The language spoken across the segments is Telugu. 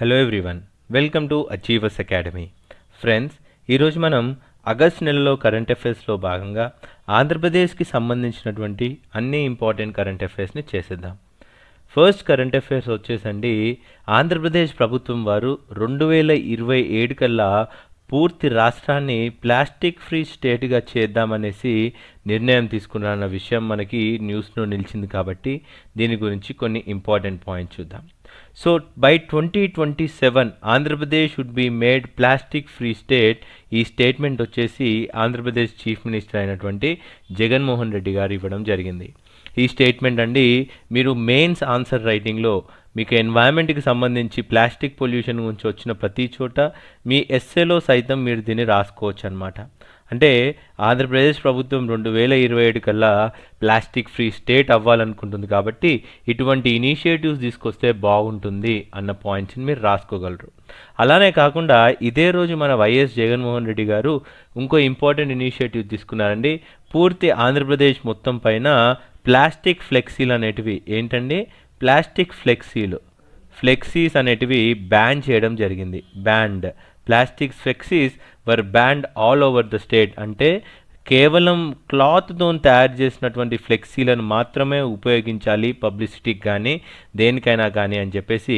Hello everyone welcome to achievers academy friends ఈరోజు మనం ఆగస్ట్ నెలలో కరెంట్ అఫైర్స్లో భాగంగా ఆంధ్రప్రదేశ్కి సంబంధించినటువంటి అన్ని ఇంపార్టెంట్ కరెంట్ అఫైర్స్ని చేసేద్దాం. ఫస్ట్ కరెంట్ అఫైర్స్ వచ్చేసండి ఆంధ్రప్రదేశ్ ప్రభుత్వం వారు రెండు వేల ఇరవై ఏడు కల్లా పూర్తి రాష్ట్రాన్ని ప్లాస్టిక్ ఫ్రీ స్టేట్గా చేద్దామనేసి నిర్ణయం తీసుకున్నారన్న విషయం మనకి న్యూస్లో నిలిచింది కాబట్టి దీని గురించి కొన్ని ఇంపార్టెంట్ పాయింట్స్ చూద్దాం. So by twenty twenty seven Andhra Pradesh would be made plastic free state ఈ స్టేట్మెంట్ వచ్చేసి ఆంధ్రప్రదేశ్ చీఫ్ మినిస్టర్ అయినటువంటి జగన్మోహన్ రెడ్డి గారు ఇవ్వడం జరిగింది. ఈ స్టేట్మెంట్ అండి మీరు మెయిన్స్ ఆన్సర్ రైటింగ్లో మీకు ఎన్వైరన్మెంట్కి సంబంధించి ప్లాస్టిక్ పొల్యూషన్ గురించి వచ్చిన ప్రతి చోట మీ ఎస్సేలో సైతం మీరు దీన్ని రాసుకోవచ్చు అనమాట అంటే ఆంధ్రప్రదేశ్ ప్రభుత్వం రెండు వేల ఇరవై ఏడు కల్లా ప్లాస్టిక్ ఫ్రీ స్టేట్ అవ్వాలనుకుంటుంది కాబట్టి ఇటువంటి ఇనిషియేటివ్స్ తీసుకొస్తే బాగుంటుంది అన్న పాయింట్స్ని మీరు రాసుకోగలరు. అలానే కాకుండా ఇదే రోజు మన వైఎస్ జగన్మోహన్ రెడ్డి గారు ఇంకో ఇంపార్టెంట్ ఇనిషియేటివ్ తీసుకున్నారండి. పూర్తి ఆంధ్రప్రదేశ్ మొత్తం పైన ప్లాస్టిక్ ఫ్లెక్సీలు అనేటివి ఏంటండి? ప్లాస్టిక్ ఫ్లెక్సీలు. ఫ్లెక్సీస్ అనేటివి బ్యాన్ చేయడం జరిగింది. Banned plastic flexies were banned all over the state అంటే కేవలం క్లాత్తో తయారు చేసినటువంటి ఫ్లెక్సీలను మాత్రమే ఉపయోగించాలి పబ్లిసిటీకి కానీ దేనికైనా కానీ అని చెప్పేసి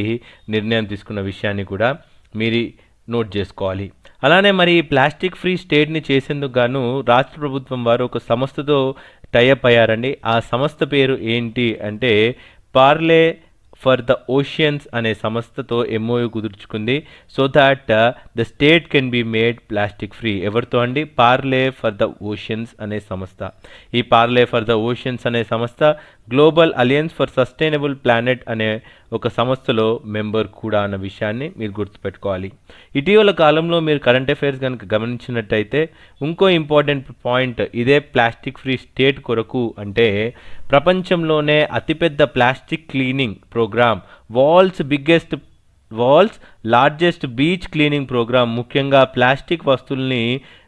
నిర్ణయం తీసుకున్న విషయాన్ని కూడా మీరు నోట్ చేసుకోవాలి. అలానే మరి ప్లాస్టిక్ ఫ్రీ స్టేట్ని చేసేందుకు గాను రాష్ట్ర ప్రభుత్వం వారు ఒక సంస్థతో టైఅప్ అయ్యారండి. ఆ సంస్థ పేరు ఏంటి అంటే పార్లే ఫర్ ద ఓషియన్స్ అనే సంస్థతో MOU కుదుర్చుకుంది. So that the state can be made plastic free ఎవరితో అండి? పార్లే ఫర్ ద ఓషియన్స్ అనే సంస్థ. ఈ పార్లే ఫర్ ద ఓషియన్స్ అనే సంస్థ global alliance for sustainable planet అనే ఒక సంస్థలో మెంబర్ కూడా అన్న విషయాన్ని మీరు గుర్తుపెట్టుకోవాలి. ఇటీవల కాలంలో మీరు కరెంట్ అఫైర్స్ కనుక గమనించినట్టయితే ఇంకో ఇంపార్టెంట్ పాయింట్ ఇదే ప్లాస్టిక్ ఫ్రీ స్టేట్ కొరకు అంటే ప్రపంచంలోనే అతిపెద్ద plastic cleaning programme world's biggest world's largest beach cleaning programme ముఖ్యంగా ప్లాస్టిక్ వస్తువుల్ని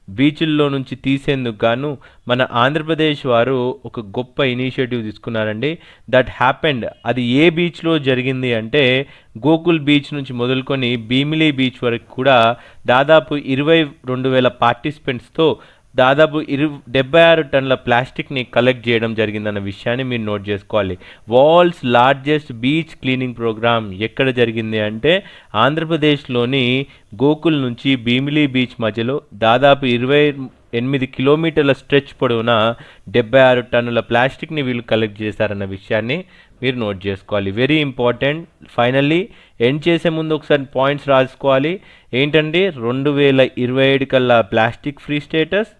బీచ్ల్లో నుంచి తీసేందుకు గాను మన ఆంధ్రప్రదేశ్ వారు ఒక గొప్ప ఇనిషియేటివ్ తీసుకున్నారండి. That happened. అది ఏ బీచ్లో జరిగింది అంటే గోకుల్ బీచ్ నుంచి మొదలుకొని భీమిలీ బీచ్ వరకు కూడా దాదాపు ఇరవై రెండు వేల పార్టిసిపెంట్స్తో దాదాపు ఇరు డెబ్బై ఆరు టన్నుల ప్లాస్టిక్ని కలెక్ట్ చేయడం జరిగిందన్న విషయాన్ని మీరు నోట్ చేసుకోవాలి. World's largest beach cleaning programme ఎక్కడ జరిగింది అంటే ఆంధ్రప్రదేశ్లోని గోకుల్ నుంచి భీమిలీ బీచ్ మధ్యలో దాదాపు ఇరవై ఎనిమిది కిలోమీటర్ల స్ట్రెచ్ పొడవున డెబ్బై ఆరు టన్నుల ప్లాస్టిక్ని వీళ్ళు కలెక్ట్ చేశారన్న విషయాన్ని మీరు నోట్ చేసుకోవాలి. Very important. ఫైనల్లీ ఎండ్ చేసే ముందు ఒకసారి పాయింట్స్ రాసుకోవాలి. ఏంటంటే రెండు వేల ఇరవై ఏడు కల్లా plastic free status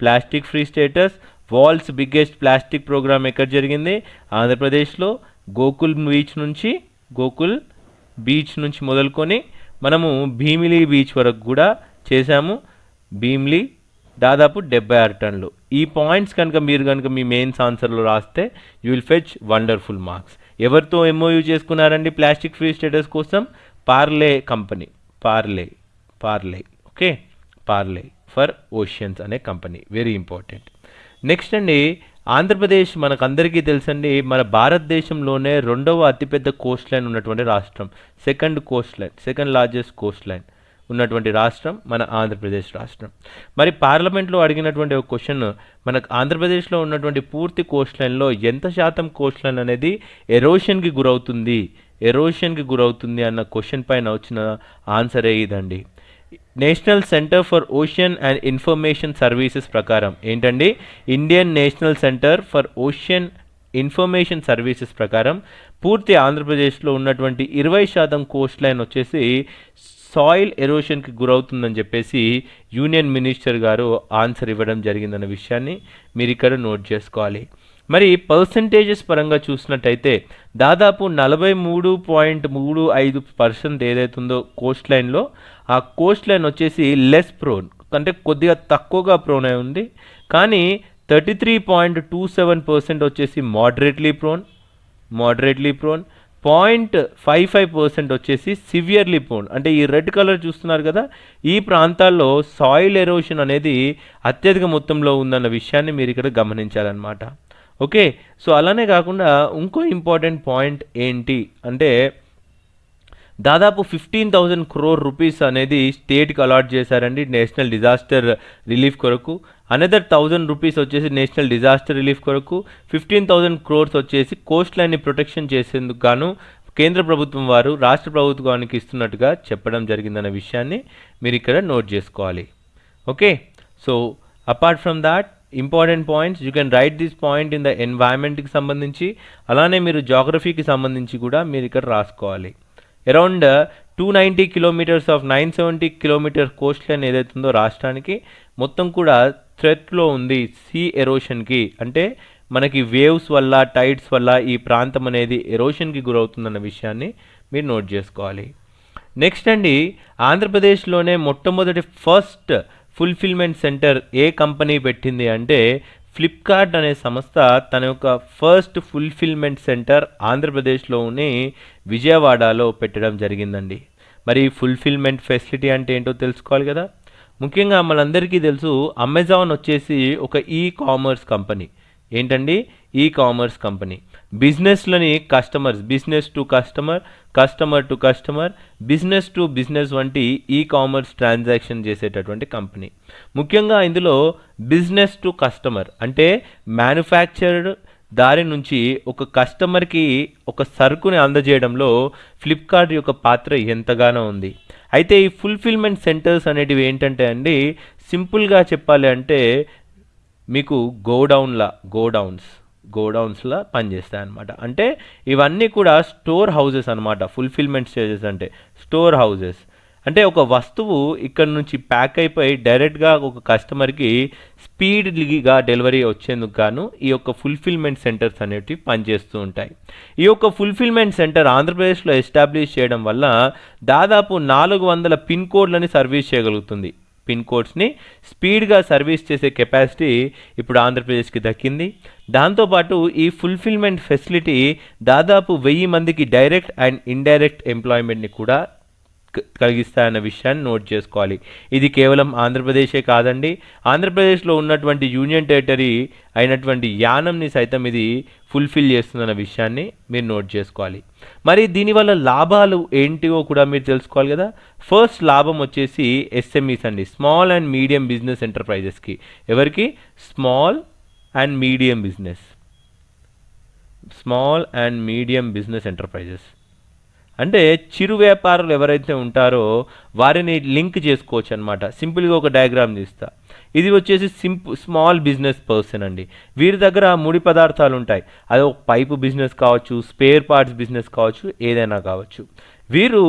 plastic free status world's biggest plastic programme ఎక్కడ జరిగింది? ఆంధ్రప్రదేశ్లో గోకుల్ బీచ్ నుంచి గోకుల్ బీచ్ నుంచి మొదలుకొని మనము భీమిలీ బీచ్ వరకు కూడా చేశాము. భీమిలీ దాదాపు డెబ్బై ఆరు టన్నులు. ఈ పాయింట్స్ కనుక మీరు కనుక మీ మెయిన్స్ ఆన్సర్లో రాస్తే you will fetch wonderful marks. ఎవరితో ఎంఓయూ చేసుకున్నారండి ప్లాస్టిక్ ఫ్రీ స్టేటస్ కోసం? Parley company. Parley. Parley. Okay? Parley. For oceans అనే కంపెనీ. వెరీ ఇంపార్టెంట్ నెక్స్ట్ అండి ఆంధ్రప్రదేశ్ మనకందరికీ తెలుసండి మన భారతదేశంలోనే రెండవ అతిపెద్ద కోస్ట్ లైన్ ఉన్నటువంటి రాష్ట్రం. Second coastline second largest coastline ఉన్నటువంటి రాష్ట్రం మన ఆంధ్రప్రదేశ్ రాష్ట్రం. మరి పార్లమెంట్లో అడిగినటువంటి ఒక క్వశ్చన్ మనకు ఆంధ్రప్రదేశ్లో ఉన్నటువంటి పూర్తి కోస్ట్ లైన్లో ఎంత శాతం కోస్ట్ లైన్ అనేది ఎరోషన్కి గురవుతుంది? ఎరోషన్కి గురవుతుంది అన్న క్వశ్చన్ పైన వచ్చిన ఆన్సరే ఇదండి. National centre for ocean and information services ప్రకారం ఏంటండి? Indian national centre for ocean information services ప్రకారం పూర్తి ఆంధ్రప్రదేశ్లో ఉన్నటువంటి ఇరవై శాతం కోస్ట్ లైన్ వచ్చేసి సాయిల్ ఎరోషన్కి గురవుతుందని చెప్పేసి యూనియన్ మినిస్టర్ గారు ఆన్సర్ ఇవ్వడం జరిగిందన్న విషయాన్ని మీరు ఇక్కడ నోట్ చేసుకోవాలి. మరి పర్సంటేజెస్ పరంగా చూసినట్టయితే దాదాపు నలభై మూడు పాయింట్ మూడు ఐదు పర్సెంట్ ఏదైతుందో కోస్ట్ లైన్లో ఆ కోస్ట్ లైన్ వచ్చేసి లెస్ ప్రోన్ అంటే కొద్దిగా తక్కువగా ప్రోన్ అయి ఉంది. కానీ thirty three point two seven percent వచ్చేసి moderately prone moderately prone point five five percent వచ్చేసి సివియర్లీ ప్రోన్ అంటే ఈ రెడ్ కలర్ చూస్తున్నారు కదా ఈ ప్రాంతాల్లో సాయిల్ ఎరోషన్ అనేది అత్యధిక మొత్తంలో ఉందన్న విషయాన్ని మీరు ఇక్కడ గమనించాలన్నమాట. ఓకే సో అలానే కాకుండా ఇంకో ఇంపార్టెంట్ పాయింట్ ఏంటి అంటే దాదాపు ఫిఫ్టీన్ థౌజండ్ క్రోర్ రూపీస్ అనేది స్టేట్కి అలాట్ చేశారండి నేషనల్ డిజాస్టర్ రిలీఫ్ కొరకు. అనదర్ థౌజండ్ రూపీస్ వచ్చేసి నేషనల్ డిజాస్టర్ రిలీఫ్ కొరకు. ఫిఫ్టీన్ థౌజండ్ క్రోర్స్ వచ్చేసి కోస్ట్ లైన్ని ప్రొటెక్షన్ చేసేందుకు గాను కేంద్ర ప్రభుత్వం వారు రాష్ట్ర ప్రభుత్వానికి ఇస్తున్నట్టుగా చెప్పడం జరిగిందన్న విషయాన్ని మీరు ఇక్కడ నోట్ చేసుకోవాలి. Okay so apart from that important points you can write this point in the ఎన్వైరన్మెంట్కి సంబంధించి అలానే మీరు జాగ్రఫీకి సంబంధించి కూడా మీరు ఇక్కడ రాసుకోవాలి. Around two ninety kilometres of nine seventy kilometre coastline ఏదైతుందో రాష్ట్రానికి మొత్తం కూడా థ్రెట్లో ఉంది సీ ఎరోషన్కి అంటే మనకి వేవ్స్ వల్ల టైడ్స్ వల్ల ఈ ప్రాంతం అనేది ఎరోషన్కి గురవుతుందన్న విషయాన్ని మీరు నోట్ చేసుకోవాలి. నెక్స్ట్ అండి ఆంధ్రప్రదేశ్లోనే మొట్టమొదటి ఫస్ట్ ఫుల్ఫిల్మెంట్ సెంటర్ ఏ కంపెనీ పెట్టింది అంటే ఫ్లిప్కార్ట్ అనే సంస్థ తన యొక్క ఫస్ట్ ఫుల్ఫిల్మెంట్ సెంటర్ ఆంధ్రప్రదేశ్లోని విజయవాడలో పెట్టడం జరిగిందండి. మరి ఫుల్ఫిల్మెంట్ ఫెసిలిటీ అంటే ఏంటో తెలుసుకోవాలి కదా? ముఖ్యంగా మనందరికీ తెలుసు అమెజాన్ వచ్చేసి ఒక ఈ కామర్స్ కంపెనీ ఏంటండి? E commerce company బిజినెస్లని customers business to customer customer to customer business to business వంటి ఈ కామర్స్ ట్రాన్సాక్షన్ చేసేటటువంటి కంపెనీ ముఖ్యంగా ఇందులో బిజినెస్ టు కస్టమర్ అంటే మ్యానుఫ్యాక్చర్డ్ దారి నుంచి ఒక కస్టమర్కి ఒక సరుకుని అందజేయడంలో ఫ్లిప్కార్ట్ యొక్క పాత్ర ఎంతగానో ఉంది. అయితే ఈ ఫుల్ఫిల్మెంట్ సెంటర్స్ అనేటివి ఏంటంటే అండి సింపుల్గా చెప్పాలి అంటే మీకు గోడౌన్లా గోడౌన్స్. గోడౌన్స్లో పనిచేస్తాయి అనమాట అంటే ఇవన్నీ కూడా స్టోర్ హౌసెస్ అనమాట ఫుల్ఫిల్మెంట్ స్టేజెస్ అంటే స్టోర్ హౌసెస్ అంటే ఒక వస్తువు ఇక్కడ నుంచి ప్యాక్ అయిపోయి డైరెక్ట్గా ఒక కస్టమర్కి స్పీడ్గా డెలివరీ వచ్చేందుకు గాను ఈ యొక్క ఫుల్ఫిల్మెంట్ సెంటర్స్ అనేటివి పనిచేస్తూ ఉంటాయి. ఈ యొక్క ఫుల్ఫిల్మెంట్ సెంటర్ ఆంధ్రప్రదేశ్లో ఎస్టాబ్లిష్ చేయడం వల్ల దాదాపు నాలుగు వందల పిన్ కోడ్లని సర్వీస్ చేయగలుగుతుంది. పిన్ కోడ్స్ని స్పీడ్గా సర్వీస్ చేసే కెపాసిటీ ఇప్పుడు ఆంధ్రప్రదేశ్కి దక్కింది. దాంతోపాటు ఈ ఫుల్ఫిల్మెంట్ ఫెసిలిటీ దాదాపు వెయ్యి మందికి డైరెక్ట్ అండ్ ఇండైరెక్ట్ ఎంప్లాయ్మెంట్ని కూడా కలిగిస్తాయన్న విషయాన్ని నోట్ చేసుకోవాలి. ఇది కేవలం ఆంధ్రప్రదేశే కాదండి. ఆంధ్రప్రదేశ్లో ఉన్నటువంటి యూనియన్ టెరిటరీ అయినటువంటి యానంని సైతం ఇది ఫుల్ఫిల్ చేస్తుందన్న విషయాన్ని మీరు నోట్ చేసుకోవాలి. మరి దీనివల్ల లాభాలు ఏంటివో కూడా మీరు తెలుసుకోవాలి కదా. ఫస్ట్ లాభం వచ్చేసి ఎస్ఎంఈస్ అండి. స్మాల్ అండ్ మీడియం బిజినెస్ ఎంటర్ప్రైజెస్కి. ఎవరికి? Small and medium business. Small and medium business enterprises. అంటే చిరు వ్యాపారులు ఎవరైతే ఉంటారో వారిని లింక్ చేసుకోవచ్చు అనమాట సింపుల్గా ఒక డయాగ్రామ్ తీస్తా. ఇది వచ్చేసి సింపుల్ స్మాల్ బిజినెస్ పర్సన్ అండి. వీరి దగ్గర ముడి పదార్థాలు ఉంటాయి. అది ఒక పైపు బిజినెస్ కావచ్చు స్పేర్ పార్ట్స్ బిజినెస్ కావచ్చు ఏదైనా కావచ్చు. వీరు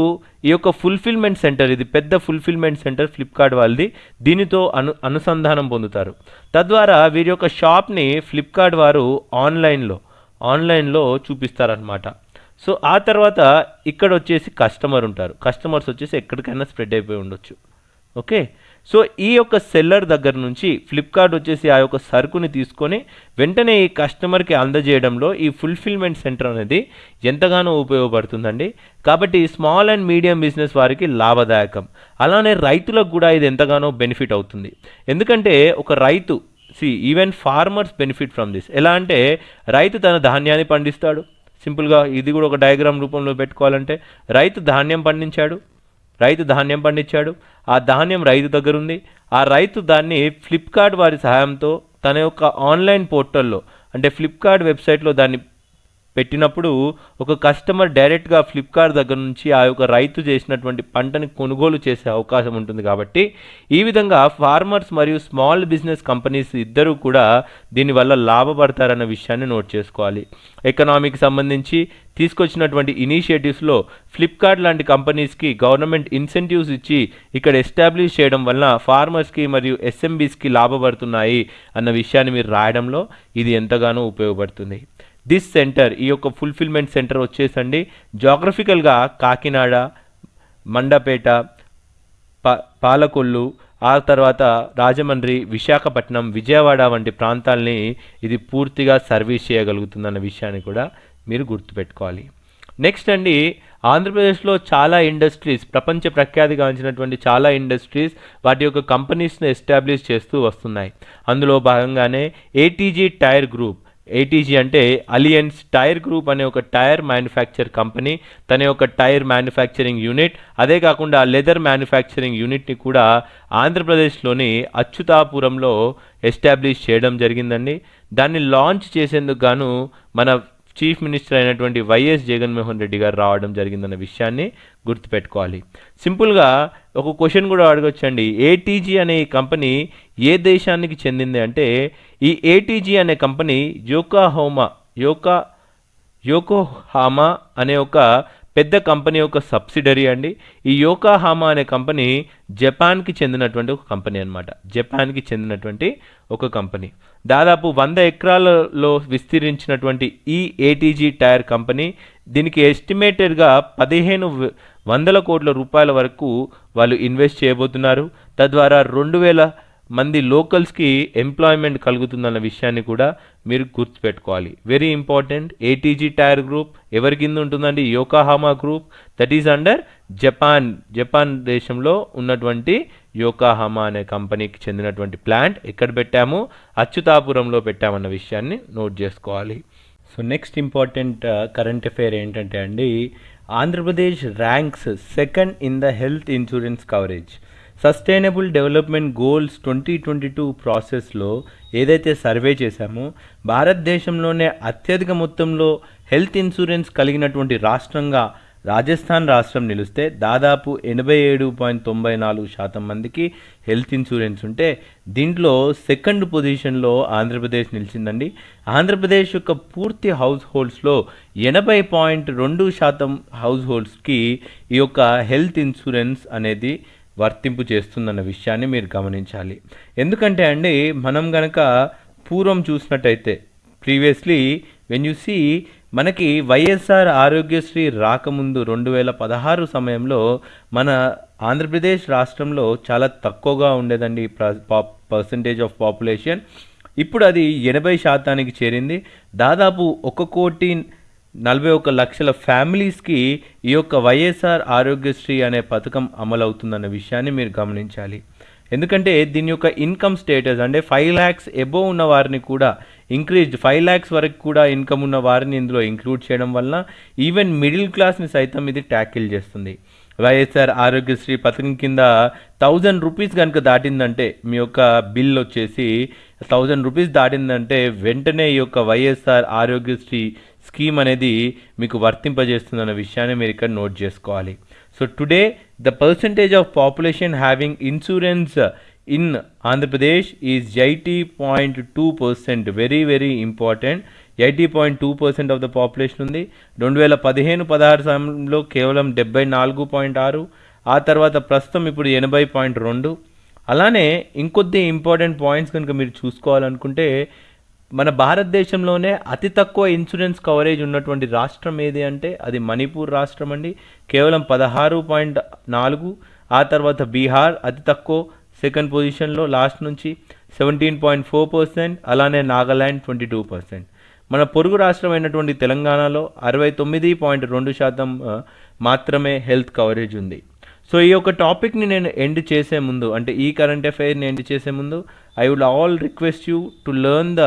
ఈ యొక్క ఫుల్ఫిల్మెంట్ సెంటర్ ఇది పెద్ద ఫుల్ఫిల్మెంట్ సెంటర్ ఫ్లిప్కార్ట్ వాళ్ళది దీనితో అను అనుసంధానం పొందుతారు. తద్వారా వీరి యొక్క షాప్ని ఫ్లిప్కార్ట్ వారు ఆన్లైన్లో ఆన్లైన్లో చూపిస్తారనమాట సో ఆ తర్వాత ఇక్కడ వచ్చేసి కస్టమర్ ఉంటారు. కస్టమర్స్ వచ్చేసి ఎక్కడికైనా స్ప్రెడ్ అయిపోయి ఉండొచ్చు. ఓకే సో ఈ యొక్క సెల్లర్ దగ్గర నుంచి ఫ్లిప్కార్ట్ వచ్చేసి ఆ యొక్క సరుకుని తీసుకొని వెంటనే ఈ కస్టమర్కి అందజేయడంలో ఈ ఫుల్ఫిల్మెంట్ సెంటర్ అనేది ఎంతగానో ఉపయోగపడుతుందండి. కాబట్టి స్మాల్ అండ్ మీడియం బిజినెస్ వారికి లాభదాయకం. అలానే రైతులకు కూడా ఇది ఎంతగానో బెనిఫిట్ అవుతుంది. ఎందుకంటే ఒక రైతు see even farmers benefit from this ఎలా అంటే రైతు తన ధాన్యాన్ని పండిస్తాడు. సింపుల్గా ఇది కూడా ఒక డయాగ్రామ్ రూపంలో పెట్టుకోవాలంటే రైతు ధాన్యం పండించాడు రైతు ధాన్యం పండించాడు ఆ ధాన్యం రైతు దగ్గర ఉంది ఆ రైతు దాన్ని ఫ్లిప్కార్ట్ వారి సహాయంతో తన యొక్క ఆన్లైన్ పోర్టల్లో అంటే ఫ్లిప్కార్ట్ వెబ్సైట్లో దాన్ని పెట్టినప్పుడు ఒక కస్టమర్ డైరెక్ట్గా ఫ్లిప్కార్ట్ దగ్గర నుంచి ఆ యొక్క రైతు చేసినటువంటి పంటని కొనుగోలు చేసే అవకాశం ఉంటుంది కాబట్టి ఈ విధంగా ఫార్మర్స్ మరియు స్మాల్ బిజినెస్ కంపెనీస్ ఇద్దరూ కూడా దీనివల్ల లాభపడతారన్న విషయాన్ని నోట్ చేసుకోవాలి. ఎకనామీకి సంబంధించి తీసుకొచ్చినటువంటి ఇనిషియేటివ్స్లో ఫ్లిప్కార్ట్ లాంటి కంపెనీస్కి గవర్నమెంట్ ఇన్సెంటివ్స్ ఇచ్చి ఇక్కడ ఎస్టాబ్లిష్ చేయడం వలన ఫార్మర్స్కి మరియు ఎస్ఎంబీస్కి లాభపడుతున్నాయి అన్న విషయాన్ని మీరు రాయడంలో ఇది ఎంతగానో ఉపయోగపడుతుంది. దిస్ సెంటర్ ఈ యొక్క ఫుల్ఫిల్మెంట్ సెంటర్ వచ్చేసండి. జాగ్రఫికల్గా కాకినాడ మండపేట పా పాలకొల్లు ఆ తర్వాత రాజమండ్రి విశాఖపట్నం విజయవాడ వంటి ప్రాంతాల్ని ఇది పూర్తిగా సర్వీస్ చేయగలుగుతుందన్న విషయాన్ని కూడా మీరు గుర్తుపెట్టుకోవాలి. నెక్స్ట్ అండి ఆంధ్రప్రదేశ్లో చాలా ఇండస్ట్రీస్ ప్రపంచ ప్రఖ్యాతిగాంచినటువంటి చాలా ఇండస్ట్రీస్ వాటి యొక్క కంపెనీస్ని ఎస్టాబ్లిష్ చేస్తూ వస్తున్నాయి. అందులో భాగంగానే ఏటీజీ టైర్ గ్రూప్ ఏటీజీ అంటే అలియన్స్ టైర్ గ్రూప్ అనే ఒక టైర్ మ్యానుఫ్యాక్చర్ కంపెనీ తన యొక్క టైర్ మ్యానుఫ్యాక్చరింగ్ యూనిట్ అదే కాకుండా లెదర్ మ్యానుఫ్యాక్చరింగ్ యూనిట్ని కూడా ఆంధ్రప్రదేశ్లోని అచ్యుతాపురంలో ఎస్టాబ్లిష్ చేయడం జరిగిందండి. దాన్ని లాంచ్ చేసేందుకు గాను మన చీఫ్ మినిస్టర్ అయినటువంటి వైఎస్ జగన్మోహన్ రెడ్డి గారు రావడం జరిగిందన్న విషయాన్ని గుర్తుపెట్టుకోవాలి. సింపుల్గా ఒక క్వశ్చన్ కూడా అడగొచ్చండి. ఏటీజీ అనే ఈ కంపెనీ ఏ దేశానికి చెందింది అంటే ఈ ఏటీజీ అనే కంపెనీ యోకాహోమా యోకా యోకోహామా అనే ఒక పెద్ద కంపెనీ యొక్క సబ్సిడరీ అండి. ఈ యోకాహామా అనే కంపెనీ జపాన్కి చెందినటువంటి ఒక కంపెనీ అనమాట జపాన్కి చెందినటువంటి ఒక కంపెనీ. దాదాపు వంద ఎకరాలలో విస్తరించినటువంటి ఈ ఏటీజీ టైర్ కంపెనీ దీనికి ఎస్టిమేటెడ్గా పదిహేను వందల కోట్ల రూపాయల వరకు వాళ్ళు ఇన్వెస్ట్ చేయబోతున్నారు. తద్వారా రెండు వేల మంది లోకల్స్కి ఎంప్లాయ్మెంట్ కలుగుతుందన్న విషయాన్ని కూడా మీరు గుర్తుపెట్టుకోవాలి. Very important ATG tyre group ఎవరి కింద ఉంటుందండి? Yokohama group that is under Japan Japan దేశంలో ఉన్నటువంటి యోకాహామా అనే కంపెనీకి చెందినటువంటి ప్లాంట్ ఎక్కడ పెట్టాము? అచ్యుతాపురంలో పెట్టామన్న విషయాన్ని నోట్ చేసుకోవాలి. So next important current affair ఏంటంటే అండి Andhra Pradesh ranks second in the health insurance coverage sustainable development goals twenty twenty two ప్రాసెస్లో ఏదైతే సర్వే చేశామో భారతదేశంలోనే అత్యధిక మొత్తంలో హెల్త్ ఇన్సూరెన్స్ కలిగినటువంటి రాష్ట్రంగా రాజస్థాన్ రాష్ట్రం నిలిస్తే దాదాపు ఎనభై ఏడు పాయింట్ తొంభై నాలుగు శాతం మందికి హెల్త్ ఇన్సూరెన్స్ ఉంటే దీంట్లో సెకండ్ పొజిషన్లో ఆంధ్రప్రదేశ్ నిలిచిందండి. ఆంధ్రప్రదేశ్ యొక్క పూర్తి హౌస్ హోల్డ్స్లో ఎనభై పాయింట్ రెండు శాతం హౌస్ హోల్డ్స్కి ఈ యొక్క హెల్త్ ఇన్సూరెన్స్ అనేది వర్తింపు చేస్తుందన్న విషయాన్ని మీరు గమనించాలి. ఎందుకంటే అండి మనం గనక పూర్వం చూసినట్టయితే ప్రీవియస్లీ వెన్ యూ సీ మనకి వైఎస్ఆర్ ఆరోగ్యశ్రీ రాకముందు రెండు వేల పదహారు సమయంలో మన ఆంధ్రప్రదేశ్ రాష్ట్రంలో చాలా తక్కువగా ఉండేదండి పర్సంటేజ్ ఆఫ్ పాపులేషన్ ఇప్పుడు అది ఎనభై శాతానికి చేరింది. దాదాపు ఒక కోటి నలభై ఒక లక్షల ఫ్యామిలీస్కి ఈ యొక్క వైఎస్ఆర్ ఆరోగ్యశ్రీ అనే పథకం అమలవుతుందన్న విషయాన్ని మీరు గమనించాలి. ఎందుకంటే దీని యొక్క ఇన్కమ్ స్టేటస్ అంటే ఫైవ్ ల్యాక్స్ ఎబోవ్ ఉన్న వారిని కూడా ఇంక్రీజ్డ్ ఫైవ్ ల్యాక్స్ వరకు కూడా ఇన్కమ్ ఉన్న వారిని ఇందులో ఇంక్లూడ్ చేయడం వలన ఈవెన్ మిడిల్ క్లాస్ని సైతం ఇది ట్యాకిల్ చేస్తుంది. వైఎస్ఆర్ ఆరోగ్యశ్రీ పథకం కింద థౌజండ్ రూపీస్ కనుక దాటిందంటే మీ యొక్క బిల్ వచ్చేసి థౌజండ్ రూపీస్ దాటిందంటే వెంటనే ఈ యొక్క వైఎస్ఆర్ ఆరోగ్యశ్రీ స్కీమ్ అనేది మీకు వర్తింపజేస్తుందన్న విషయాన్ని మీరు ఇక్కడ నోట్ చేసుకోవాలి. So today the percentage of population having insurance in Andhra Pradesh is eighty point two percent very very important eighty point two percent of the population ఉంది. రెండు వేల పదిహేను పదహారు సమయంలో కేవలం డెబ్బై నాలుగు పాయింట్ ఆరు. ఆ తర్వాత ప్రస్తుతం ఇప్పుడు ఎనభై పాయింట్ రెండు. అలానే ఇంకొద్ది ఇంపార్టెంట్ పాయింట్స్ కనుక మీరు చూసుకోవాలనుకుంటే మన భారతదేశంలోనే అతి తక్కువ ఇన్సూరెన్స్ కవరేజ్ ఉన్నటువంటి రాష్ట్రం ఏది అంటే అది మణిపూర్ రాష్ట్రం అండి. కేవలం పదహారు పాయింట్ నాలుగు ఆ తర్వాత బీహార్ అతి తక్కువ సెకండ్ పొజిషన్లో లాస్ట్ నుంచి సెవెంటీన్ పాయింట్ ఫోర్ పర్సెంట్ అలానే నాగాల్యాండ్ ట్వంటీ టూ పర్సెంట్. మన పొరుగు రాష్ట్రం అయినటువంటి తెలంగాణలో అరవై తొమ్మిది పాయింట్ రెండు శాతం మాత్రమే హెల్త్ కవరేజ్ ఉంది. సో ఈ యొక్క టాపిక్ని నేను ఎండ్ చేసే ముందు అంటే ఈ కరెంట్ అఫైర్ని ఎండ్ చేసే ముందు I would all request you to learn the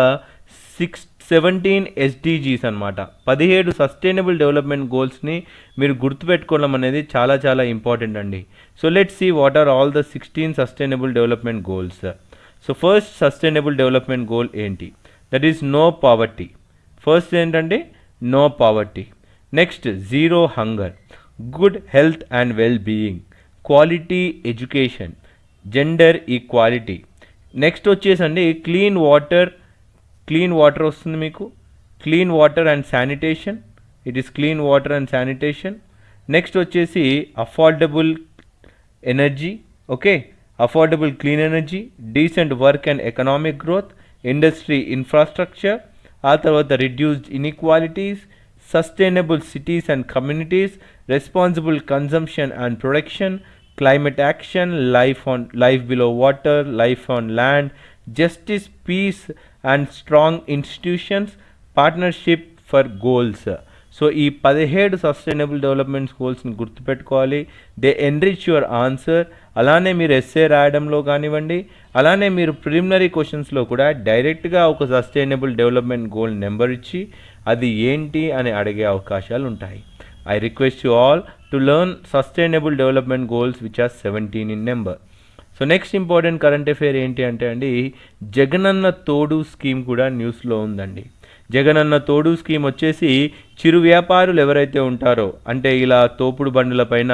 six seventeen SDGs అనమాట పదిహేడు సస్టైనబుల్ డెవలప్మెంట్ గోల్స్ని మీరు గుర్తుపెట్టుకోవడం అనేది చాలా చాలా ఇంపార్టెంట్ అండి. So let see what are all the sixteen sustainable development goals so first sustainable development goal ఏంటి? That is no poverty first ఏంటంటే? No poverty next zero hunger good health and well being quality education gender equality next వచ్చేసండి క్లీన్ వాటర్. క్లీన్ వాటర్ వస్తుంది మీకు. Clean water and sanitation. It is clean water and sanitation next వచ్చేసి affordable energy okay affordable clean energy decent work and economic growth industry infrastructure ఆ తర్వాత reduced inequalities Sustainable cities and communities responsible consumption and production climate action, life on life below water, life on land, justice, peace, and strong institutions, partnership for goals. So ఈ పదిహేడు సస్టైనబుల్ డెవలప్మెంట్ గోల్స్ని గుర్తుపెట్టుకోవాలి దే ఎన్రిచ్ యువర్ ఆన్సర్ అలానే మీరు ఎస్ఏ రాయడంలో కానివ్వండి అలానే మీరు ప్రిలిమినరీ క్వశ్చన్స్లో కూడా డైరెక్ట్గా ఒక సస్టైనబుల్ డెవలప్మెంట్ గోల్ నెంబర్ ఇచ్చి అది ఏంటి అని అడిగే అవకాశాలు ఉంటాయి. I request you all to learn sustainable development goals which are seventeen in number so next important current affair ఏంటి అంటే అండి జగనన్న తోడు స్కీమ్ కూడా న్యూస్లో ఉందండి. జగనన్న తోడు స్కీమ్ వచ్చేసి చిరు వ్యాపారులు ఎవరైతే ఉంటారో అంటే ఇలా తోపుడు బండ్లపైన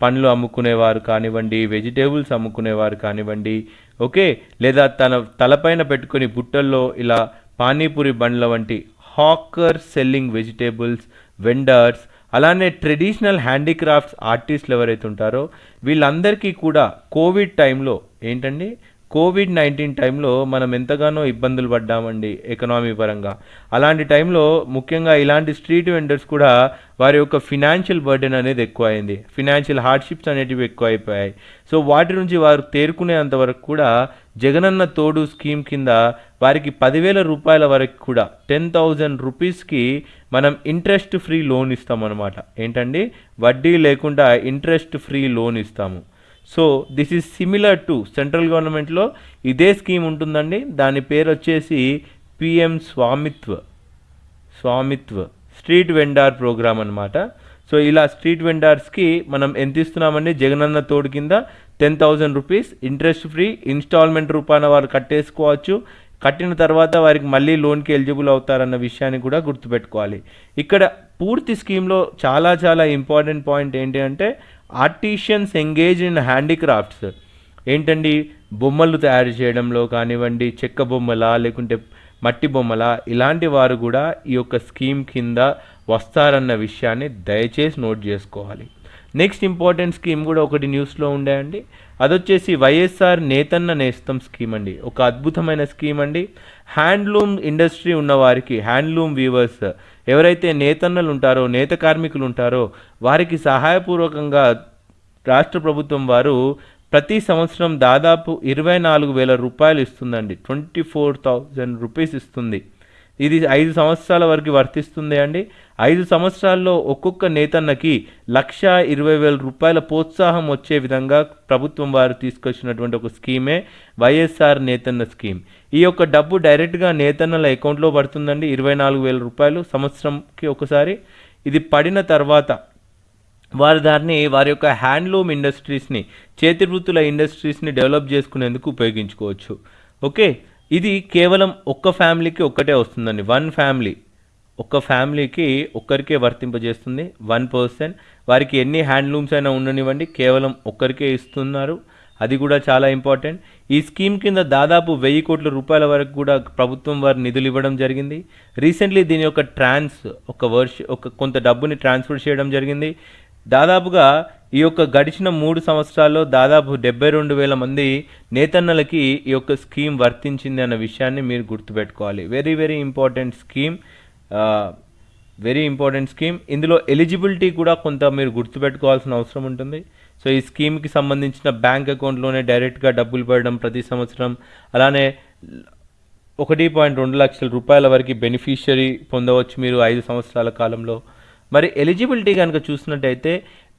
పండ్లు అమ్ముకునేవారు కానివ్వండి వెజిటేబుల్స్ అమ్ముకునేవారు కానివ్వండి ఓకే? లేదా తన తలపైన పెట్టుకొని బుట్టల్లో ఇలా పానీపూరి బండ్ల వంటి హాకర్ సెల్లింగ్ వెజిటేబుల్స్ వెండర్స్ అలానే ట్రెడిషనల్ హ్యాండీక్రాఫ్ట్స్ ఆర్టిస్టులు ఎవరైతే ఉంటారో వీళ్ళందరికీ కూడా కోవిడ్ టైంలో ఏంటండి? కోవిడ్ నైన్టీన్ టైంలో మనం ఎంతగానో ఇబ్బందులు పడ్డామండి ఎకనామీ పరంగా. అలాంటి టైంలో ముఖ్యంగా ఇలాంటి స్ట్రీట్ వెండర్స్ కూడా వారి యొక్క ఫినాన్షియల్ బర్డెన్ అనేది ఎక్కువైంది. ఫినాన్షియల్ హార్డ్షిప్స్ అనేటివి ఎక్కువ అయిపోయాయి సో వాటి నుంచి వారు తేరుకునేంత వరకు కూడా జగనన్న తోడు స్కీమ్ కింద వారికి పదివేల రూపాయల వరకు కూడా టెన్ థౌజండ్ రూపీస్కి మనం ఇంట్రెస్ట్ ఫ్రీ లోన్ ఇస్తామన్నమాట. ఏంటండి? వడ్డీ లేకుండా ఇంట్రెస్ట్ ఫ్రీ లోన్ ఇస్తాము. So this is similar to central గవర్నమెంట్లో ఇదే స్కీమ్ ఉంటుందండి. దాని పేరు వచ్చేసి PM Swamitva Swamitva street vendor programme అనమాట సో ఇలా స్ట్రీట్ వెండార్స్కి మనం ఎంత ఇస్తున్నామండి? జగనన్న తోడు కింద ten thousand rupees interest free instalment రూపాన వారు కట్టేసుకోవచ్చు. కట్టిన తర్వాత వారికి మళ్ళీ లోన్కి ఎలిజిబుల్ అవుతారన్న విషయాన్ని కూడా గుర్తుపెట్టుకోవాలి. ఇక్కడ పూర్తి స్కీమ్లో చాలా చాలా ఇంపార్టెంట్ పాయింట్ ఏంటి అంటే ఆర్టిషియన్స్ ఎంగేజ్ ఇన్ హ్యాండీక్రాఫ్ట్స్. ఏంటండి? బొమ్మలు తయారు చేయడంలో కానివ్వండి చెక్క బొమ్మలా లేకుంటే మట్టి బొమ్మల ఇలాంటి వారు కూడా ఈ యొక్క స్కీమ్ కింద వస్తారన్న విషయాన్ని దయచేసి నోట్ చేసుకోవాలి. నెక్స్ట్ ఇంపార్టెంట్ స్కీమ్ కూడా ఒకటి న్యూస్లో ఉండే అండి. అదొచ్చేసి వైఎస్ఆర్ నేతన్న నేస్తం స్కీమ్ అండి. ఒక అద్భుతమైన స్కీమ్ అండి. హ్యాండ్లూమ్ ఇండస్ట్రీ ఉన్న వారికి హ్యాండ్లూమ్ వీవర్స్ ఎవరైతే నేతన్నలు ఉంటారో నేత కార్మికులు ఉంటారో వారికి సహాయపూర్వకంగా రాష్ట్ర ప్రభుత్వం వారు ప్రతి సంవత్సరం దాదాపు ఇరవై నాలుగు వేల రూపాయలు ఇస్తుందండి. ట్వంటీ ఫోర్ థౌజండ్ రూపీస్ ఇస్తుంది. ఇది ఐదు సంవత్సరాల వరకు వర్తిస్తుంది అండి. ఐదు సంవత్సరాల్లో ఒక్కొక్క నేతన్నకి లక్ష ఇరవై వేల రూపాయల ప్రోత్సాహం వచ్చే విధంగా ప్రభుత్వం వారు తీసుకొచ్చినటువంటి ఒక స్కీమే వైఎస్ఆర్ నేతన్న స్కీమ్. ఈ యొక్క డబ్బు డైరెక్ట్గా నేతన్నల అకౌంట్లో పడుతుందండి ఇరవై నాలుగు వేల రూపాయలు సంవత్సరంకి ఒకసారి. ఇది పడిన తర్వాత వారు దాన్ని వారి యొక్క హ్యాండ్లూమ్ ఇండస్ట్రీస్ని చేతి వృత్తుల ఇండస్ట్రీస్ని డెవలప్ చేసుకునేందుకు ఉపయోగించుకోవచ్చు. ఓకే? ఇది కేవలం ఒక్క ఫ్యామిలీకి ఒక్కటే వస్తుందండి. One family. ఒక్క ఫ్యామిలీకి ఒక్కరికే వర్తింపజేస్తుంది. One person. వారికి ఎన్ని హ్యాండ్లూమ్స్ అయినా ఉండనివ్వండి. కేవలం ఒక్కరికే ఇస్తున్నారు. అది కూడా చాలా ఇంపార్టెంట్. ఈ స్కీమ్ కింద దాదాపు వెయ్యి కోట్ల రూపాయల వరకు కూడా ప్రభుత్వం వారు నిధులు ఇవ్వడం జరిగింది. రీసెంట్లీ దీని యొక్క ట్రాన్స్ ఒక వర్ష ఒక కొంత డబ్బుని ట్రాన్స్ఫర్ చేయడం జరిగింది. దాదాపుగా ఈ యొక్క గడిచిన మూడు సంవత్సరాల్లో దాదాపు డెబ్బై రెండు వేల మంది నేతన్నలకి ఈ యొక్క స్కీమ్ వర్తించింది అన్న విషయాన్ని మీరు గుర్తుపెట్టుకోవాలి. Very very important scheme. Very important scheme ఇందులో ఎలిజిబిలిటీ కూడా కొంత మీరు గుర్తుపెట్టుకోవాల్సిన అవసరం ఉంటుంది. సో ఈ స్కీమ్కి సంబంధించిన బ్యాంక్ అకౌంట్లోనే డైరెక్ట్గా డబ్బులు పడడం ప్రతి సంవత్సరం. అలానే ఒకటి పాయింట్ రెండు లక్షల రూపాయల వరకు బెనిఫిషియరీ పొందవచ్చు మీరు ఐదు సంవత్సరాల కాలంలో. మరి ఎలిజిబిలిటీ కనుక చూసినట్టయితే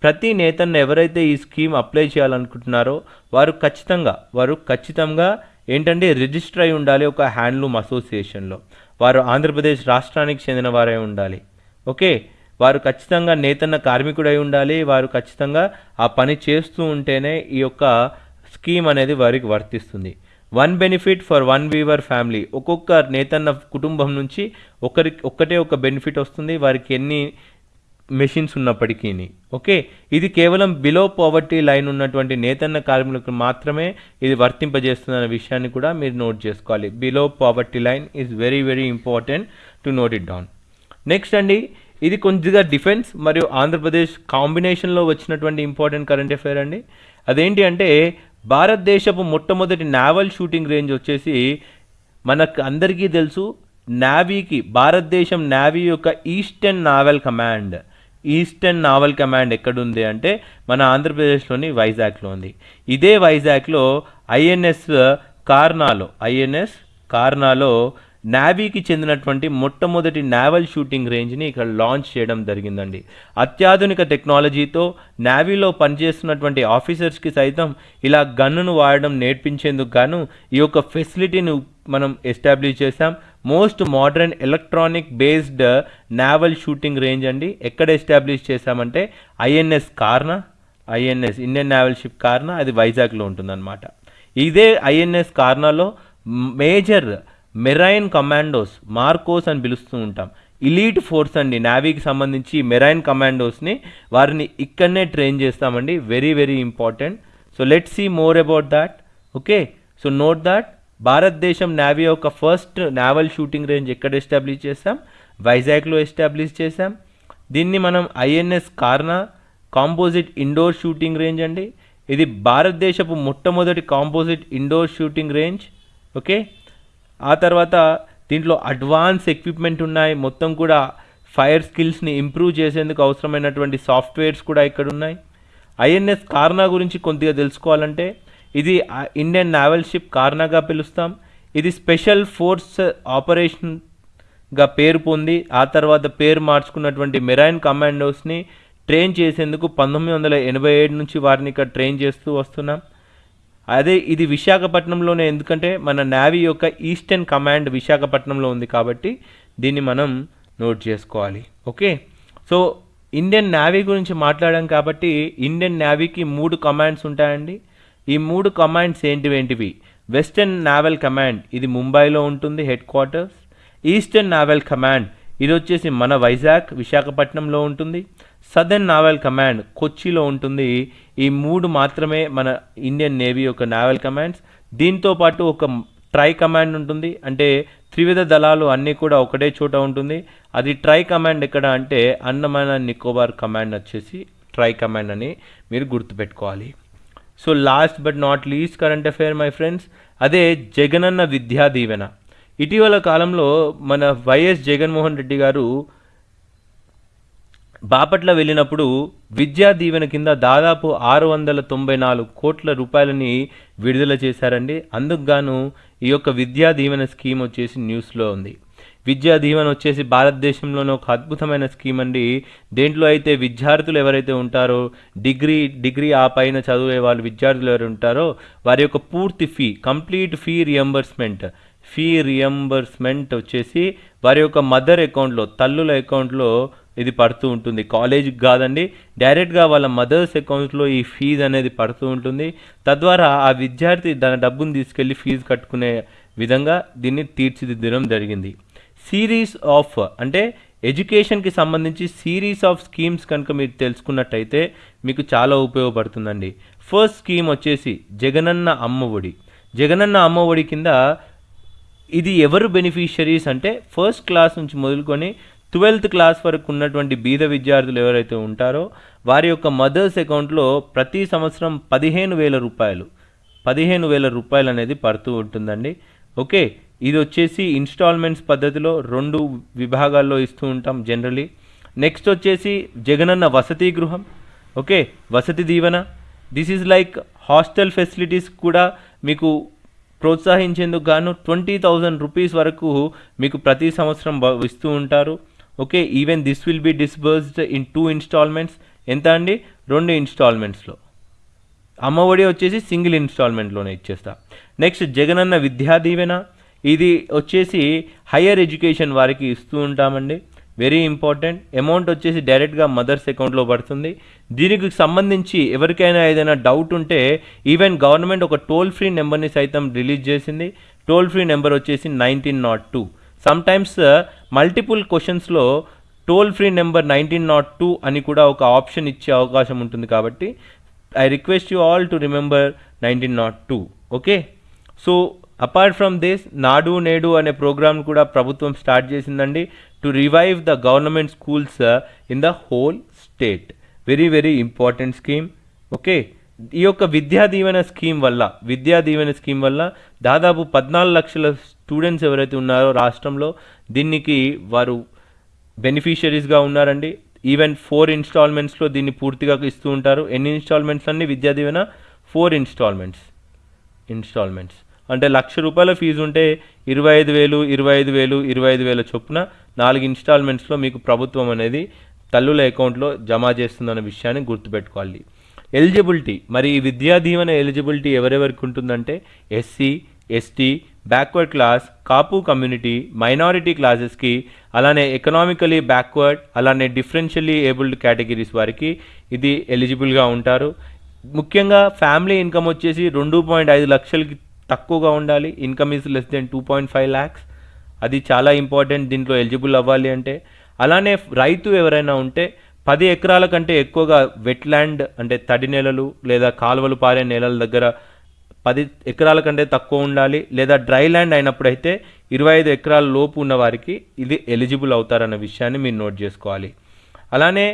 ప్రతి నేతన్న ఎవరైతే ఈ స్కీమ్ అప్లై చేయాలనుకుంటున్నారో వారు ఖచ్చితంగా వారు ఖచ్చితంగా ఏంటంటే రిజిస్టర్ అయి ఉండాలి ఒక హ్యాండ్లూమ్ అసోసియేషన్లో వారు ఆంధ్రప్రదేశ్ రాష్ట్రానికి చెందిన వారై ఉండాలి. ఓకే? వారు ఖచ్చితంగా నేతన్న కార్మికుడై ఉండాలి. వారు ఖచ్చితంగా ఆ పని చేస్తూ ఉంటేనే ఈ యొక్క స్కీమ్ అనేది వారికి వర్తిస్తుంది. One benefit for one weaver family. ఒక్కొక్క నేతన్న కుటుంబం నుంచి ఒకరికి ఒక్కటే ఒక బెనిఫిట్ వస్తుంది. వారికి ఎన్ని మెషిన్స్ ఉన్నప్పటికీ ఓకే ఇది కేవలం బిలో పావర్టీ లైన్ ఉన్నటువంటి నేతన్న కార్మికులకు మాత్రమే ఇది వర్తింపజేస్తుందన్న విషయాన్ని కూడా మీరు నోట్ చేసుకోవాలి. Below poverty line is very very important to note it down next అండి ఇది కొద్దిగా డిఫెన్స్ మరియు ఆంధ్రప్రదేశ్ కాంబినేషన్లో వచ్చినటువంటి ఇంపార్టెంట్ కరెంట్ అఫైర్ అండి. అదేంటి అంటే భారతదేశపు మొట్టమొదటి నావల్ షూటింగ్ రేంజ్ వచ్చేసి మనకు అందరికీ తెలుసు నావీకి భారతదేశం నావీ యొక్క eastern naval command eastern naval command ఎక్కడుంది అంటే మన ఆంధ్రప్రదేశ్లోని వైజాగ్లో ఉంది. ఇదే వైజాగ్లో ఐఎన్ఎస్ కార్నాలో ఐఎన్ఎస్ కార్నాలో నావీకి చెందినటువంటి మొట్టమొదటి నావల్ షూటింగ్ రేంజ్ని ఇక్కడ లాంచ్ చేయడం జరిగిందండి. అత్యాధునిక టెక్నాలజీతో నావీలో పనిచేస్తున్నటువంటి ఆఫీసర్స్కి సైతం ఇలా గన్నును వాడడం నేర్పించేందుకు గాను ఈ యొక్క ఫెసిలిటీని మనం ఎస్టాబ్లిష్ చేశాం. Most modern electronic based naval shooting range అండి. ఎక్కడ ఎస్టాబ్లిష్ చేశామంటే INS Karna INS Indian naval ship Karna అది వైజాగ్లో ఉంటుందన్నమాట. ఇదే ఐఎన్ఎస్ కార్నాలో మేజర్ మెరైన్ కమాండోస్ మార్కోస్ అని పిలుస్తూ ఉంటాం. ఇలీట్ ఫోర్స్ అండి నావీకి సంబంధించి మెరైన్ కమాండోస్ని వారిని ఇక్కడనే ట్రైన్ చేస్తామండి. Very very important. So let see more about that. Okay? So note that. భారతదేశం నావీ యొక్క ఫస్ట్ నావల్ షూటింగ్ రేంజ్ ఎక్కడ ఎస్టాబ్లిష్ చేసాం వైజాగ్లో ఎస్టాబ్లిష్ చేసాం దీన్ని మనం INS Karna composite indoor shooting range అండి. ఇది భారతదేశపు మొట్టమొదటి composite indoor shooting range okay ఆ తర్వాత దీంట్లో అడ్వాన్స్ ఎక్విప్మెంట్ ఉన్నాయి. మొత్తం కూడా ఫైర్ స్కిల్స్ని ఇంప్రూవ్ చేసేందుకు అవసరమైనటువంటి సాఫ్ట్వేర్స్ కూడా ఇక్కడ ఉన్నాయి ఐఎన్ఎస్ కార్నా గురించి కొద్దిగా తెలుసుకోవాలంటే ఇది ఇండియన్ నావల్ షిప్ కార్నాగా పిలుస్తాం. ఇది స్పెషల్ ఫోర్స్ ఆపరేషన్గా పేరు పొంది ఆ తర్వాత పేరు మార్చుకున్నటువంటి మెరైన్ కమాండోస్ని ట్రైన్ చేసేందుకు పంతొమ్మిది వందల ఎనభై ఏడు నుంచి వారిని ఇక్కడ ట్రైన్ చేస్తూ వస్తున్నాం. అదే ఇది విశాఖపట్నంలోనే ఎందుకంటే మన నావీ యొక్క ఈస్టర్న్ కమాండ్ విశాఖపట్నంలో ఉంది కాబట్టి దీన్ని మనం నోట్ చేసుకోవాలి. ఓకే? సో ఇండియన్ నావీ గురించి మాట్లాడాం కాబట్టి ఇండియన్ నావీకి మూడు కమాండ్స్ ఉంటాయండి. ఈ మూడు కమాండ్స్ ఏంటివేంటివి? ఏంటివి వెస్టర్న్ నావల్ కమాండ్ ఇది ముంబైలో ఉంటుంది head quarters. Eastern naval command ఇది వచ్చేసి మన వైజాగ్ విశాఖపట్నంలో ఉంటుంది. సదర్న్ నావల్ కమాండ్ కొచ్చిలో ఉంటుంది. ఈ మూడు మాత్రమే మన ఇండియన్ నేవీ యొక్క నావల్ కమాండ్స్. దీంతో పాటు ఒక ట్రై కమాండ్ ఉంటుంది. అంటే త్రివిధ దళాలు అన్నీ కూడా ఒకటే చోట ఉంటుంది. అది ట్రై కమాండ్ ఎక్కడ అంటే అండమాన్ అండ్ నికోబార్ కమాండ్ వచ్చేసి ట్రై కమాండ్ అని మీరు గుర్తుపెట్టుకోవాలి. So last but not least current affair my friends అదే జగనన్న విద్యా దీవెన. ఇటీవల కాలంలో మన వైఎస్ జగన్మోహన్ రెడ్డి గారు బాపట్ల వెళ్ళినప్పుడు విద్యా దీవెన కింద దాదాపు ఆరు వందల తొంభై నాలుగు కోట్ల రూపాయలని విడుదల చేశారండి. అందుకు గాను ఈ యొక్క విద్యా దీవెన స్కీమ్ వచ్చేసి న్యూస్లో ఉంది. విద్యా దీవెన వచ్చేసి భారతదేశంలోనే ఒక అద్భుతమైన స్కీమ్ అండి. దేంట్లో అయితే విద్యార్థులు ఎవరైతే ఉంటారో డిగ్రీ డిగ్రీ ఆ పైన చదివే వాళ్ళు విద్యార్థులు ఎవరు ఉంటారో వారి యొక్క పూర్తి fee complete fee reimbursement fee reimbursement వచ్చేసి వారి యొక్క మదర్ అకౌంట్లో తల్లుల అకౌంట్లో ఇది పడుతూ ఉంటుంది. కాలేజీకి కాదండి డైరెక్ట్గా వాళ్ళ మదర్స్ అకౌంట్స్లో ఈ ఫీజు అనేది పడుతూ ఉంటుంది. తద్వారా ఆ విద్యార్థి తన డబ్బును తీసుకెళ్ళి ఫీజు కట్టుకునే విధంగా దీన్ని తీర్చిదిద్దడం జరిగింది. సిరీస్ ఆఫ్ అంటే ఎడ్యుకేషన్కి సంబంధించి సిరీస్ ఆఫ్ స్కీమ్స్ కనుక మీరు తెలుసుకున్నట్టయితే మీకు చాలా ఉపయోగపడుతుందండి. ఫస్ట్ స్కీమ్ వచ్చేసి జగనన్న అమ్మ ఒడి. జగనన్న అమ్మ ఒడి కింద ఇది ఎవరు బెనిఫిషరీస్ అంటే ఫస్ట్ క్లాస్ నుంచి మొదలుకొని ట్వెల్త్ క్లాస్ వరకు ఉన్నటువంటి బీద విద్యార్థులు ఎవరైతే ఉంటారో వారి యొక్క మదర్స్ అకౌంట్లో ప్రతి సంవత్సరం పదిహేను వేల రూపాయలు పదిహేను వేల రూపాయలు అనేది పడుతూ ఉంటుందండి. ఓకే? ఇది వచ్చేసి ఇన్స్టాల్మెంట్స్ పద్ధతిలో రెండు విభాగాల్లో ఇస్తూ ఉంటాం జనరలీ. నెక్స్ట్ వచ్చేసి జగనన్న వసతి గృహం. Okay Vasathi Deevena. This is like hostel facilities కూడా మీకు ప్రోత్సహించేందుకు గాను ట్వంటీ థౌజండ్ రూపీస్ వరకు మీకు ప్రతి సంవత్సరం ఇస్తూ ఉంటారు. Okay even this will be disbursed in two installments ఎంత అండి? రెండు ఇన్స్టాల్మెంట్స్లో అమ్మఒడి వచ్చేసి సింగిల్ ఇన్స్టాల్మెంట్లోనే ఇచ్చేస్తా. నెక్స్ట్ జగనన్న విద్యా దీవెన. ఇది వచ్చేసి హయ్యర్ ఎడ్యుకేషన్ వారికి ఇస్తూ ఉంటామండి. వెరీ ఇంపార్టెంట్ అమౌంట్ వచ్చేసి డైరెక్ట్గా మదర్స్ అకౌంట్లో పడుతుంది. దీనికి సంబంధించి ఎవరికైనా ఏదైనా డౌట్ ఉంటే ఈవెన్ గవర్నమెంట్ ఒక టోల్ ఫ్రీ నెంబర్ని సైతం రిలీజ్ చేసింది. టోల్ ఫ్రీ నెంబర్ వచ్చేసి nineteen not two sometimes multiple క్వశ్చన్స్లో toll free number nineteen not two అని కూడా ఒక ఆప్షన్ ఇచ్చే అవకాశం ఉంటుంది కాబట్టి I request you all to remember nineteen not two okay so apart from this Nadu Nedu అనే ప్రోగ్రామ్ కూడా ప్రభుత్వం స్టార్ట్ చేసిందండి. To revive the government schools in the whole state very very important scheme okay ఈ యొక్క విద్యా దీవెన స్కీమ్ వల్ల విద్యా దీవెన స్కీమ్ వల్ల దాదాపు పద్నాలుగు లక్షల స్టూడెంట్స్ ఎవరైతే ఉన్నారో రాష్ట్రంలో దీనికి వారు బెనిఫిషరీస్గా ఉన్నారండి. ఈవెన్ ఫోర్ ఇన్స్టాల్మెంట్స్లో దీన్ని పూర్తిగా ఇస్తూ ఉంటారు. ఎన్ని ఇన్స్టాల్మెంట్స్ అన్ని Vidya Deevena? Four instalments instalments అంటే లక్ష రూపాయల ఫీజు ఉంటే ఇరవై ఐదు వేలు ఇరవై ఐదు వేలు ఇరవై ఐదు వేల చొప్పున నాలుగు ఇన్స్టాల్మెంట్స్లో మీకు ప్రభుత్వం అనేది తల్లుల అకౌంట్లో జమ చేస్తుందన్న విషయాన్ని గుర్తుపెట్టుకోవాలి. ఎలిజిబిలిటీ మరి ఈ విద్యా దీవెన ఎలిజిబిలిటీ ఎవరెవరికి ఉంటుందంటే SC ST backward class Kapu community minority క్లాసెస్కి అలానే ఎకనామికలీ బ్యాక్వర్డ్ అలానే డిఫరెన్షియల్లీ ఏబుల్డ్ కేటగిరీస్ వారికి ఇది ఎలిజిబుల్గా ఉంటారు. ముఖ్యంగా ఫ్యామిలీ ఇన్కమ్ వచ్చేసి రెండు పాయింట్ ఐదు లక్షలకి తక్కువగా ఉండాలి. Income is less than two point five lakhs అది చాలా ఇంపార్టెంట్ దీంట్లో ఎలిజిబుల్ అవ్వాలి అంటే. అలానే రైతు ఎవరైనా ఉంటే పది ఎకరాల కంటే ఎక్కువగా వెట్లాండ్ అంటే తడి నేలలు లేదా కాలువలు పారే నేలల దగ్గర పది ఎకరాల కంటే తక్కువ ఉండాలి. లేదా డ్రై ల్యాండ్ అయినప్పుడైతే ఇరవై ఐదు ఎకరాల లోపు ఉన్న వారికి ఇది ఎలిజిబుల్ అవుతారన్న విషయాన్ని మీరు నోట్ చేసుకోవాలి. అలానే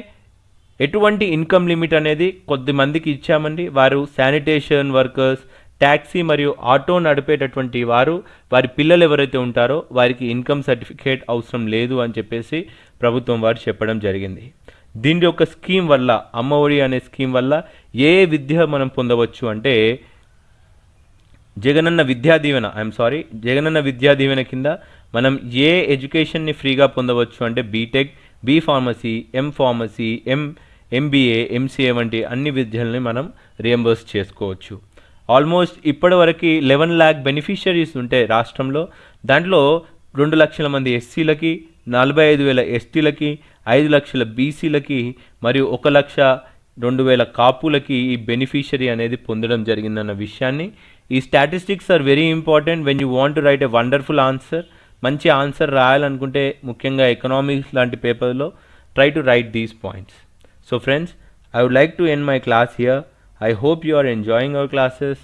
ఎటువంటి ఇన్కమ్ లిమిట్ అనేది కొద్ది మందికి ఇచ్చామండి. వారు శానిటేషన్ వర్కర్స్ ట్యాక్సీ మరియు ఆటో నడిపేటటువంటి వారు వారి పిల్లలు ఎవరైతే ఉంటారో వారికి ఇన్కమ్ సర్టిఫికేట్ అవసరం లేదు అని చెప్పేసి ప్రభుత్వం వారు చెప్పడం జరిగింది. దీని యొక్క స్కీమ్ వల్ల అమ్మ ఒడి అనే స్కీమ్ వల్ల ఏ విద్య మనం పొందవచ్చు అంటే జగనన్న విద్యా దీవెన ఐఎమ్ సారీ జగనన్న విద్యా దీవెన కింద మనం ఏ ఎడ్యుకేషన్ని ఫ్రీగా పొందవచ్చు అంటే BTech B pharmacy M pharmacy M MBA MCA వంటి అన్ని విద్యల్ని మనం రియంబర్స్ చేసుకోవచ్చు. ఆల్మోస్ట్ ఇప్పటివరకు లెవెన్ ల్యాక్ బెనిఫిషరీస్ ఉంటే రాష్ట్రంలో. దాంట్లో రెండు లక్షల మంది ఎస్సీలకి నలభై ఐదు వేల ఎస్టీలకి ఐదు లక్షల బీసీలకి మరియు ఒక లక్ష రెండు వేల కాపులకి ఈ బెనిఫిషరీ అనేది పొందడం జరిగిందన్న విషయాన్ని. ఈ statistics are very important when you want to write a wonderful answer. మంచి ఆన్సర్ రాయాలనుకుంటే ముఖ్యంగా ఎకనామిక్స్ లాంటి పేపర్లో try to write these points. So friends I would like to end my class here. I hope you are enjoying our classes